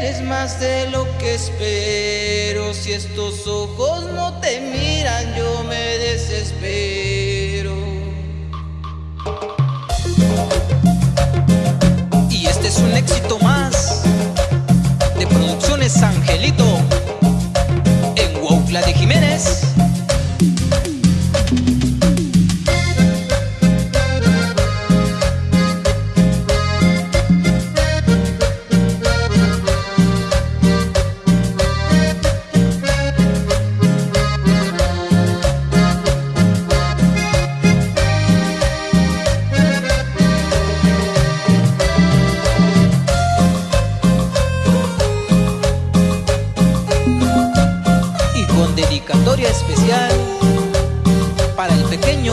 eres más de lo que espero. Si estos ojos no te miran, yo me desespero. Y este es un éxito más de Producciones Angelito en Waucla de Jiménez. dedicatoria especial para el pequeño